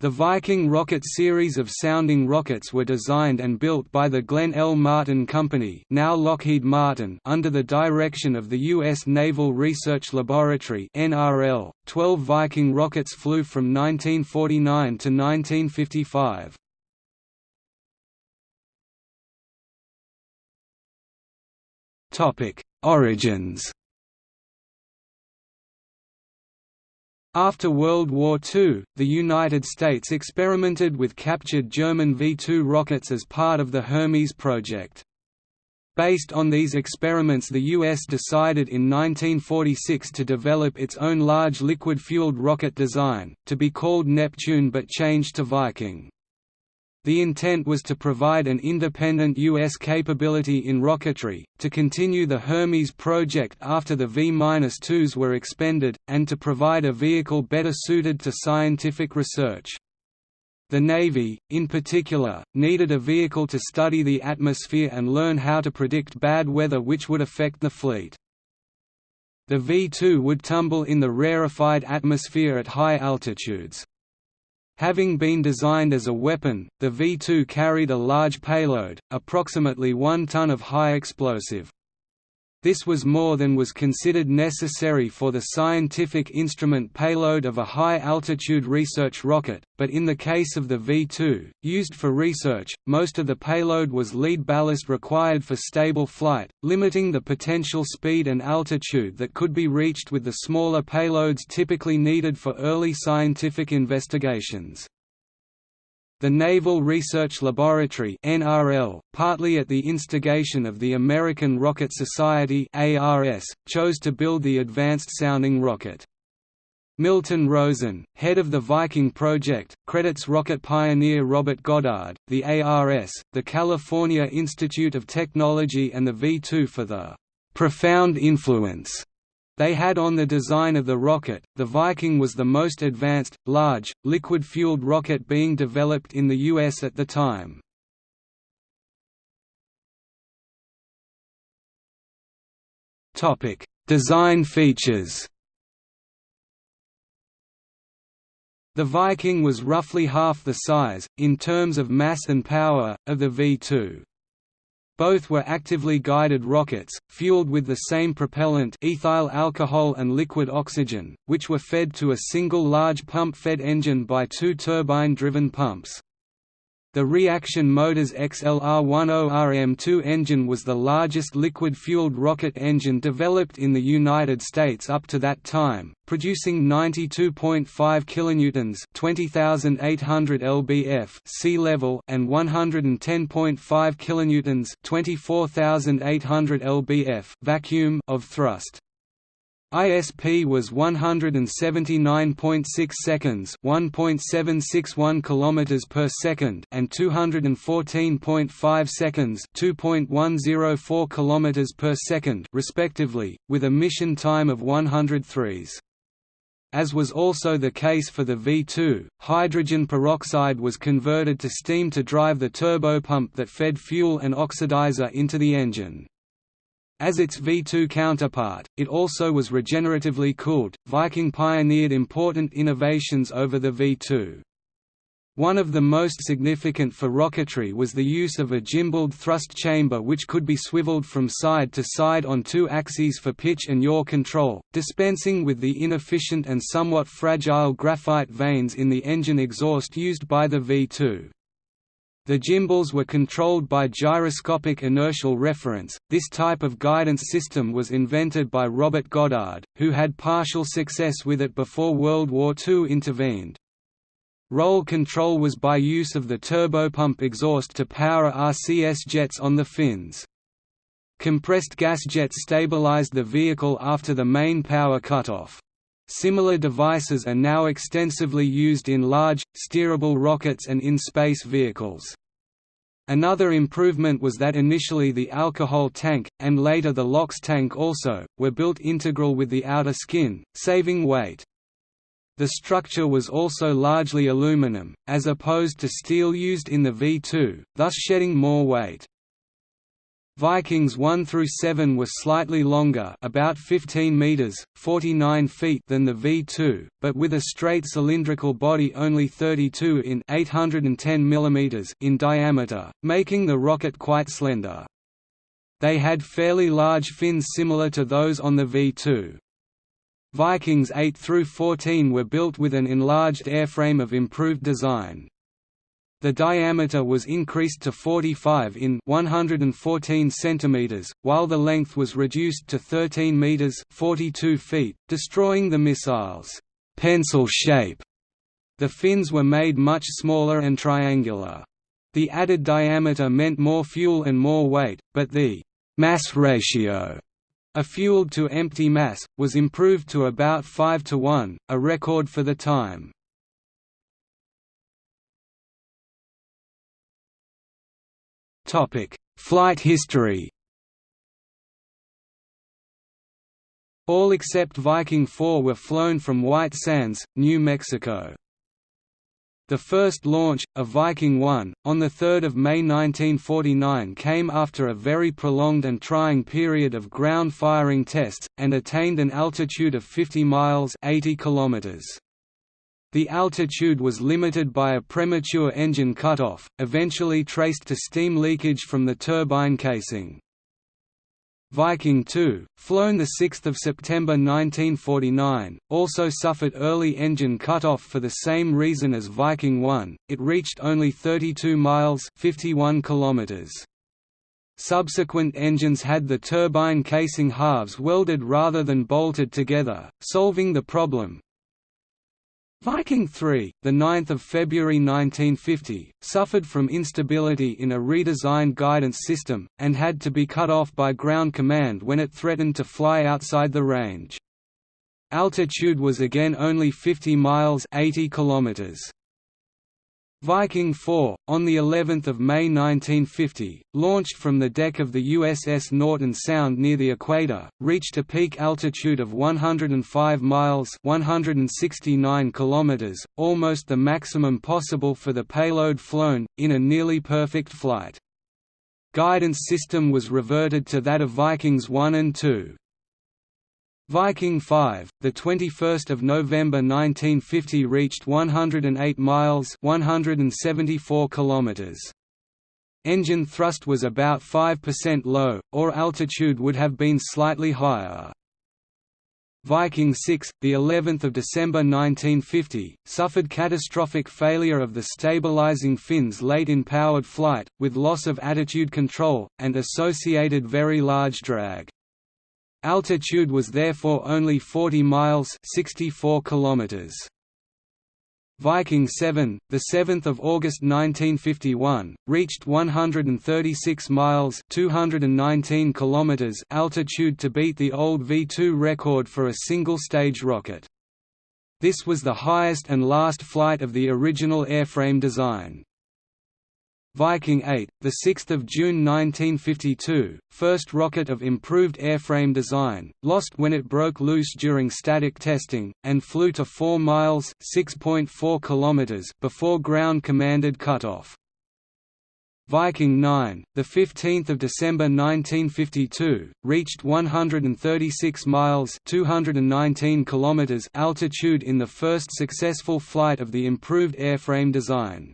The Viking rocket series of sounding rockets were designed and built by the Glenn L. Martin Company now Lockheed Martin under the direction of the U.S. Naval Research Laboratory NRL. Twelve Viking rockets flew from 1949 to 1955. Origins After World War II, the United States experimented with captured German V-2 rockets as part of the Hermes project. Based on these experiments the U.S. decided in 1946 to develop its own large liquid-fueled rocket design, to be called Neptune but changed to Viking. The intent was to provide an independent U.S. capability in rocketry, to continue the Hermes project after the V-2s were expended, and to provide a vehicle better suited to scientific research. The Navy, in particular, needed a vehicle to study the atmosphere and learn how to predict bad weather which would affect the fleet. The V-2 would tumble in the rarefied atmosphere at high altitudes. Having been designed as a weapon, the V-2 carried a large payload, approximately one ton of high explosive. This was more than was considered necessary for the scientific instrument payload of a high-altitude research rocket, but in the case of the V-2, used for research, most of the payload was lead ballast required for stable flight, limiting the potential speed and altitude that could be reached with the smaller payloads typically needed for early scientific investigations. The Naval Research Laboratory NRL, partly at the instigation of the American Rocket Society ARS, chose to build the advanced-sounding rocket. Milton Rosen, head of the Viking project, credits rocket pioneer Robert Goddard, the ARS, the California Institute of Technology and the V2 for the "...profound influence." They had on the design of the rocket. The Viking was the most advanced, large, liquid-fueled rocket being developed in the U.S. at the time. Design features. The Viking was roughly half the size, in terms of mass and power, of the V-2. Both were actively guided rockets, fueled with the same propellant ethyl alcohol and liquid oxygen, which were fed to a single large pump-fed engine by two turbine-driven pumps. The Reaction Motors XLR-10RM2 engine was the largest liquid-fueled rocket engine developed in the United States up to that time, producing 92.5 kilonewtons, 20,800 lbf sea level, and 110.5 kilonewtons, 24,800 lbf vacuum of thrust. ISP was 179.6 seconds, 1.761 kilometers per second, and 214.5 seconds, 2.104 kilometers per second, respectively, with a mission time of 103s. As was also the case for the V2, hydrogen peroxide was converted to steam to drive the turbopump that fed fuel and oxidizer into the engine. As its V2 counterpart, it also was regeneratively cooled. Viking pioneered important innovations over the V2. One of the most significant for rocketry was the use of a gimbaled thrust chamber which could be swiveled from side to side on two axes for pitch and yaw control, dispensing with the inefficient and somewhat fragile graphite vanes in the engine exhaust used by the V2. The gimbals were controlled by gyroscopic inertial reference. This type of guidance system was invented by Robert Goddard, who had partial success with it before World War II intervened. Roll control was by use of the turbopump exhaust to power RCS jets on the fins. Compressed gas jets stabilized the vehicle after the main power cutoff. Similar devices are now extensively used in large, steerable rockets and in space vehicles. Another improvement was that initially the alcohol tank, and later the LOX tank also, were built integral with the outer skin, saving weight. The structure was also largely aluminum, as opposed to steel used in the V2, thus shedding more weight. Vikings 1 through 7 were slightly longer, about 15 meters (49 feet) than the V2, but with a straight cylindrical body only 32 in 810 mm in diameter, making the rocket quite slender. They had fairly large fins similar to those on the V2. Vikings 8 through 14 were built with an enlarged airframe of improved design. The diameter was increased to 45 in 114 cm, while the length was reduced to 13 meters 42 feet, destroying the missile's pencil shape. The fins were made much smaller and triangular. The added diameter meant more fuel and more weight, but the mass ratio a fueled to empty mass, was improved to about 5 to 1, a record for the time. Flight history. All except Viking 4 were flown from White Sands, New Mexico. The first launch, of Viking 1, on 3 May 1949 came after a very prolonged and trying period of ground firing tests, and attained an altitude of 50 miles 80 kilometers. The altitude was limited by a premature engine cutoff, eventually traced to steam leakage from the turbine casing. Viking 2, flown 6 September 1949, also suffered early engine cutoff for the same reason as Viking 1, it reached only 32 miles 51 kilometers. Subsequent engines had the turbine casing halves welded rather than bolted together, solving the problem, Viking 3, the 9th of February 1950, suffered from instability in a redesigned guidance system and had to be cut off by ground command when it threatened to fly outside the range. Altitude was again only 50 miles 80 kilometers. Viking 4, on the 11th of May 1950, launched from the deck of the USS Norton Sound near the equator, reached a peak altitude of 105 miles (169 kilometers), almost the maximum possible for the payload flown in a nearly perfect flight. Guidance system was reverted to that of Vikings 1 and 2. Viking 5, the 21st of November 1950 reached 108 miles, 174 kilometers. Engine thrust was about 5% low, or altitude would have been slightly higher. Viking 6, the 11th of December 1950, suffered catastrophic failure of the stabilizing fins late in powered flight, with loss of attitude control, and associated very large drag. Altitude was therefore only 40 miles 64 kilometers. Viking 7, the 7th of August 1951, reached 136 miles 219 kilometers altitude to beat the old V2 record for a single-stage rocket. This was the highest and last flight of the original airframe design. Viking 8, 6 June 1952, first rocket of improved airframe design, lost when it broke loose during static testing, and flew to 4 miles (6.4 km before ground-commanded cutoff. Viking 9, 15 December 1952, reached 136 miles 219 km altitude in the first successful flight of the improved airframe design.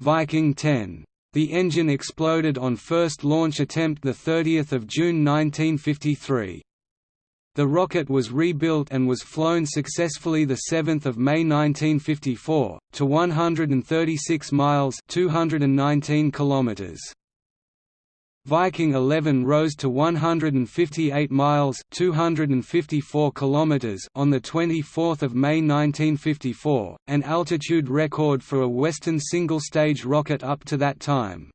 Viking 10. The engine exploded on first launch attempt 30 June 1953. The rocket was rebuilt and was flown successfully 7 May 1954, to 136 miles 219 kilometers. Viking 11 rose to 158 miles (254 kilometers) on the 24th of May 1954, an altitude record for a Western single-stage rocket up to that time.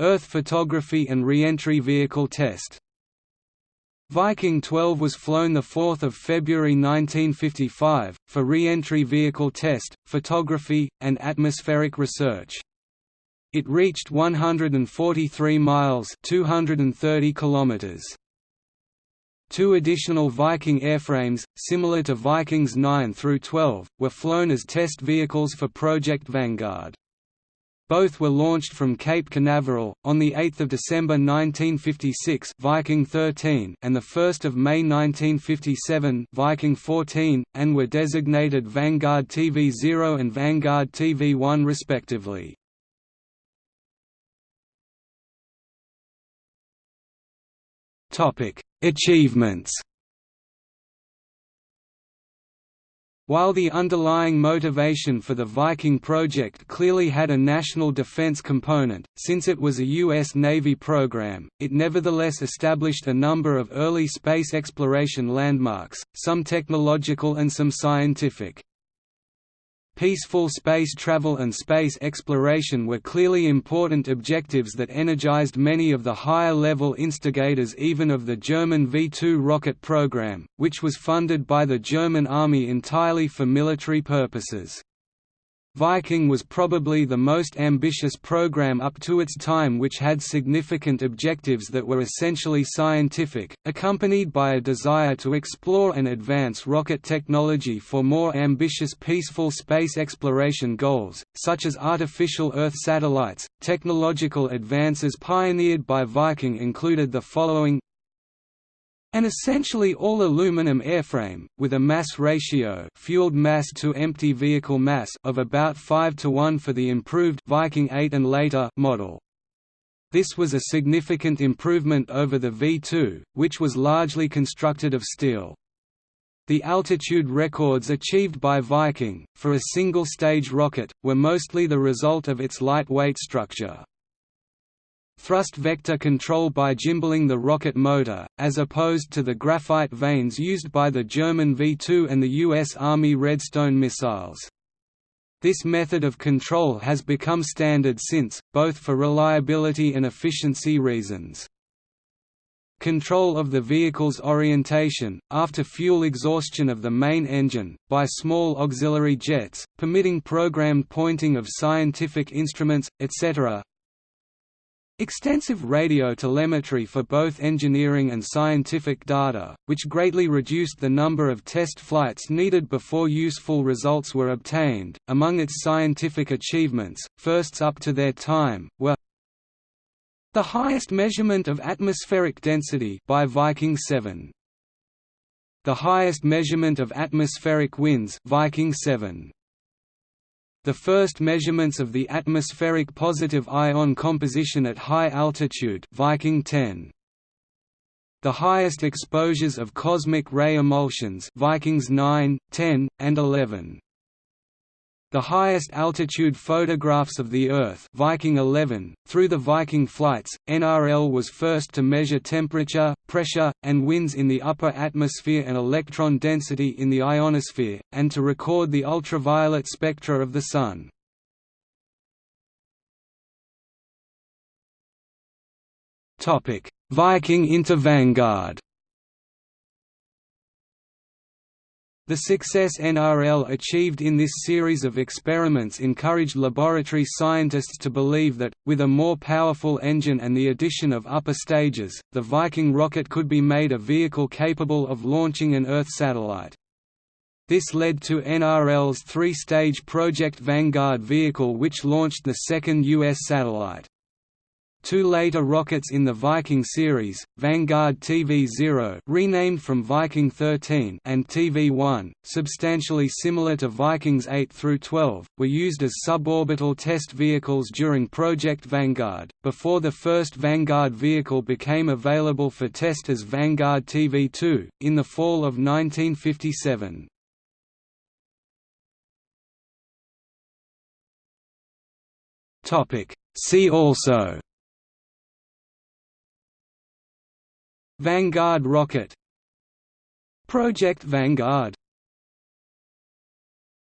Earth photography and re-entry vehicle test. Viking 12 was flown 4 February 1955, for re-entry vehicle test, photography, and atmospheric research. It reached 143 miles 230 kilometers. Two additional Viking airframes, similar to Vikings 9 through 12, were flown as test vehicles for Project Vanguard. Both were launched from Cape Canaveral, on 8 December 1956 Viking 13 and 1 May 1957 Viking 14, and were designated Vanguard TV-0 and Vanguard TV-1 respectively. Achievements While the underlying motivation for the Viking project clearly had a national defense component, since it was a U.S. Navy program, it nevertheless established a number of early space exploration landmarks, some technological and some scientific. Peaceful space travel and space exploration were clearly important objectives that energized many of the higher-level instigators even of the German V-2 rocket program, which was funded by the German army entirely for military purposes. Viking was probably the most ambitious program up to its time which had significant objectives that were essentially scientific, accompanied by a desire to explore and advance rocket technology for more ambitious peaceful space exploration goals, such as artificial Earth satellites. Technological advances pioneered by Viking included the following an essentially all-aluminum airframe, with a mass ratio fueled mass to empty vehicle mass of about 5 to 1 for the improved Viking 8 and later model. This was a significant improvement over the V2, which was largely constructed of steel. The altitude records achieved by Viking, for a single-stage rocket, were mostly the result of its lightweight structure thrust vector control by gimballing the rocket motor, as opposed to the graphite vanes used by the German V-2 and the U.S. Army Redstone missiles. This method of control has become standard since, both for reliability and efficiency reasons. Control of the vehicle's orientation, after fuel exhaustion of the main engine, by small auxiliary jets, permitting programmed pointing of scientific instruments, etc. Extensive radio telemetry for both engineering and scientific data, which greatly reduced the number of test flights needed before useful results were obtained. Among its scientific achievements, firsts up to their time, were the highest measurement of atmospheric density by Viking 7. The highest measurement of atmospheric winds Viking 7 the first measurements of the atmospheric positive ion composition at high altitude Viking 10. The highest exposures of cosmic ray emulsions Vikings 9, 10, and 11. The highest altitude photographs of the Earth Viking 11. .Through the Viking flights, NRL was first to measure temperature, pressure, and winds in the upper atmosphere and electron density in the ionosphere, and to record the ultraviolet spectra of the Sun. Viking into Vanguard The success NRL achieved in this series of experiments encouraged laboratory scientists to believe that, with a more powerful engine and the addition of upper stages, the Viking rocket could be made a vehicle capable of launching an Earth satellite. This led to NRL's three-stage Project Vanguard vehicle which launched the second U.S. satellite. Two later rockets in the Viking series, Vanguard TV-0 renamed from Viking 13 and TV-1, substantially similar to Vikings 8 through 12, were used as suborbital test vehicles during Project Vanguard, before the first Vanguard vehicle became available for test as Vanguard TV-2, in the fall of 1957. See also Vanguard rocket. Project Vanguard